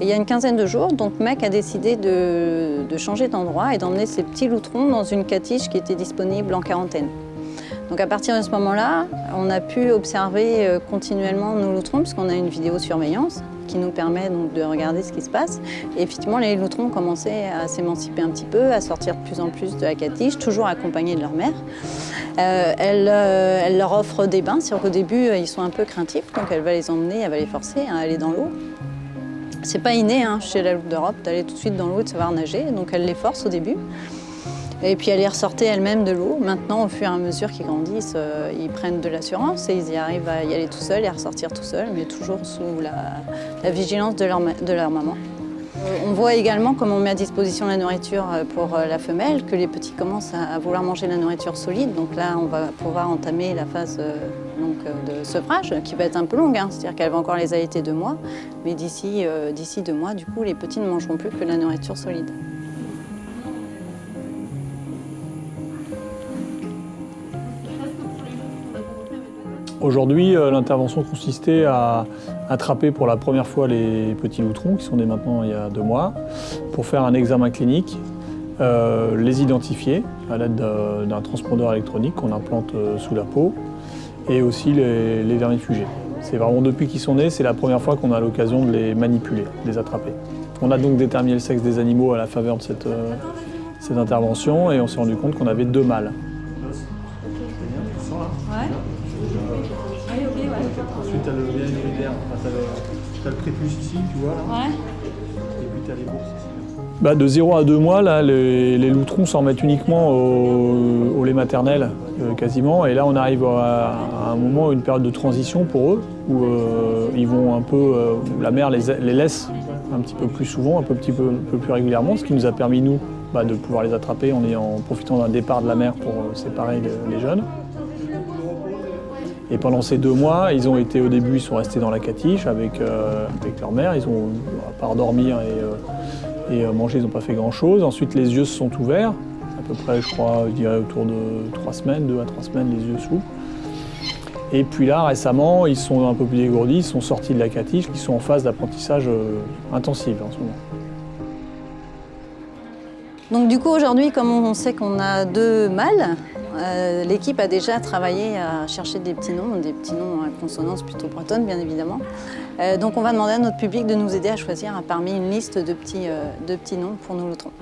il y a une quinzaine de jours, donc Mac a décidé de, changer d'endroit et d'emmener ses petits loutrons dans une catiche qui était disponible en quarantaine. Donc à partir de ce moment-là, on a pu observer euh, continuellement nos loutrons puisqu'on a une vidéosurveillance qui nous permet de regarder ce qui se passe. Et effectivement, les loutrons commençaient à s'émanciper un petit peu, à sortir de plus en plus de la catiche, toujours accompagnés de leur mère. Euh, elle, euh, elle, leur offre des bains, c'est-à-dire qu'au début, ils sont un peu craintifs, donc elle va les emmener, elle va les forcer à aller dans l'eau. C'est pas inné hein, chez la loupe d'Europe d'aller tout de suite dans l'eau et de savoir nager, donc elle les force au début. Et puis elle y ressortait elle-même de l'eau. Maintenant, au fur et à mesure qu'ils grandissent, euh, ils prennent de l'assurance et ils y arrivent à y aller tout seuls et à ressortir tout seuls, mais toujours sous la, vigilance de leur maman. Euh, on voit également, comme on met à disposition la nourriture euh, pour la femelle, que les petits commencent à, vouloir manger la nourriture solide. Donc là, on va pouvoir entamer la phase donc, de sevrage, qui va être un peu longue. Hein. C'est-à-dire qu'elle va encore les allaiter deux mois. Mais d'ici deux mois, du coup, les petits ne mangeront plus que la nourriture solide. Aujourd'hui, euh, l'intervention consistait à attraper pour la première fois les petits loutrons, qui sont nés maintenant il y a deux mois, pour faire un examen clinique, euh, les identifier à l'aide d'un transpondeur électronique qu'on implante euh, sous la peau, et aussi les, les vermifugés. C'est vraiment depuis qu'ils sont nés, c'est la première fois qu'on a l'occasion de les manipuler, de les attraper. On a donc déterminé le sexe des animaux à la faveur de cette, cette intervention, et on s'est rendu compte qu'on avait deux mâles. Ensuite, tu as le bien iridaire, enfin, tu as, le prépuce ici, tu vois. Là. Ouais. Et puis tu as les bourses ici. Bah, de 0 à 2 mois, là, les, les loutrons s'en remettent uniquement au, au lait maternel, euh, quasiment. Et là, on arrive à, à, un moment, une période de transition pour eux, où euh, ils vont un peu, euh, la mère les, les, laisse un petit peu plus souvent, un peu, petit peu, un peu plus régulièrement, ce qui nous a permis, nous, bah, de pouvoir les attraper en, ayant, en profitant d'un départ de la mère pour euh, séparer les, les jeunes. Et pendant ces deux mois, ils ont été au début, ils sont restés dans la catiche avec, euh, avec leur mère. Ils ont, à part dormir et, euh, et manger, ils n'ont pas fait grand-chose. Ensuite, les yeux se sont ouverts. À peu près, je crois, je dirais autour de trois semaines, deux à trois semaines, les yeux s'ouvrent. Et puis là, récemment, ils sont un peu plus dégourdis, ils sont sortis de la catiche, ils sont en phase d'apprentissage euh, intensif en ce moment. Donc du coup, aujourd'hui, comme on sait qu'on a deux mâles, euh, l'équipe a déjà travaillé à chercher des petits noms, des petits noms à consonance plutôt bretonne, bien évidemment. Euh, donc on va demander à notre public de nous aider à choisir parmi une liste de petits, euh, noms pour nos loutrons.